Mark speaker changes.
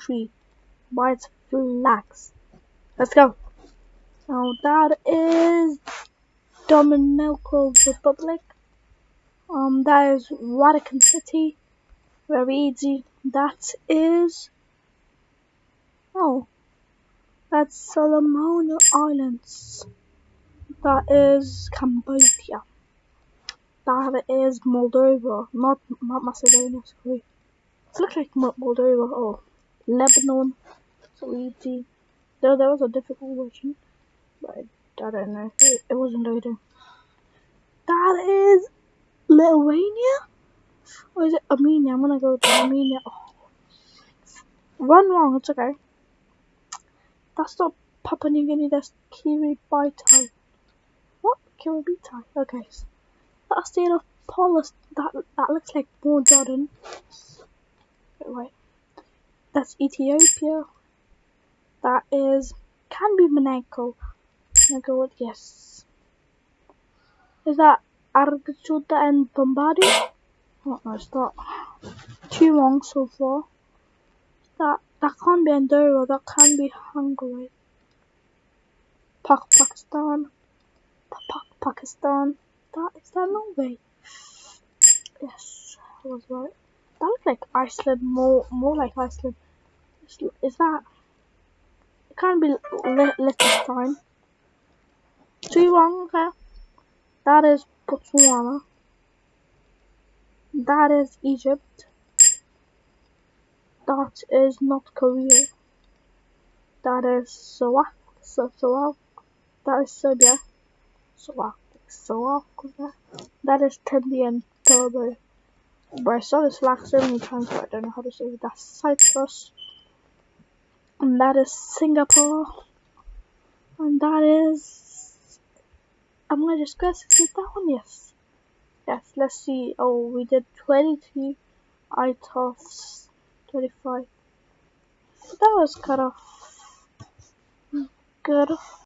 Speaker 1: country by its flags. Let's go. Now that is Dominican Republic. Um, that is Vatican City. Very easy. That is oh, that's Solomon Islands. That is Cambodia. That is Moldova, not not Macedonia. Sorry. It looks like Moldova. Oh, Lebanon. So easy. There, there was a difficult version, but I, don't know. It, it wasn't loading. That is Lithuania? Or is it Armenia? I'm gonna go to Armenia. Oh. Run wrong, it's okay. That's not Papua New Guinea, that's Kiribati. What? Kiribati? Okay. That's the end of Paulus. That, that looks like more Jordan. Wait, wait. That's Ethiopia. That is, can be Monaco. I'm go with yes. Is that Argachuta and Bombadi? Oh no, not. Too long so far. That that can't be Andorra, that can be Hungary. Pak Pakistan. Pak Pakistan. That is that Norway? Yes, I was right. That looks like Iceland, more more like Iceland. Is, that? It can't be Liechtenstein. Too wrong, okay. That is Botswana. That is Egypt. That is North Korea. That is Sarawak. Sarawak. That is Serbia. Sarawak. Sarawak. That is Trinity and Tobago. But I saw this flag so many times, but I don't know how to say it. That's Cyprus. And that is Singapore. And that is. I'm gonna just guess is that one? Yes. Yes, let's see. Oh, we did 22 out of 25. That was kind of Good.